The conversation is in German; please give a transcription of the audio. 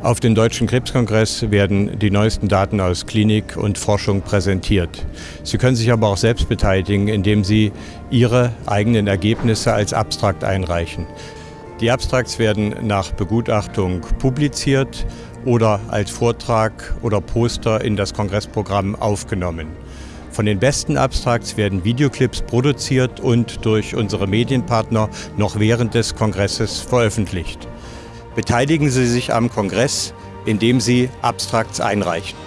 Auf dem Deutschen Krebskongress werden die neuesten Daten aus Klinik und Forschung präsentiert. Sie können sich aber auch selbst beteiligen, indem Sie Ihre eigenen Ergebnisse als Abstrakt einreichen. Die Abstrakts werden nach Begutachtung publiziert oder als Vortrag oder Poster in das Kongressprogramm aufgenommen. Von den besten Abstrakts werden Videoclips produziert und durch unsere Medienpartner noch während des Kongresses veröffentlicht. Beteiligen Sie sich am Kongress, indem Sie Abstrakts einreichen.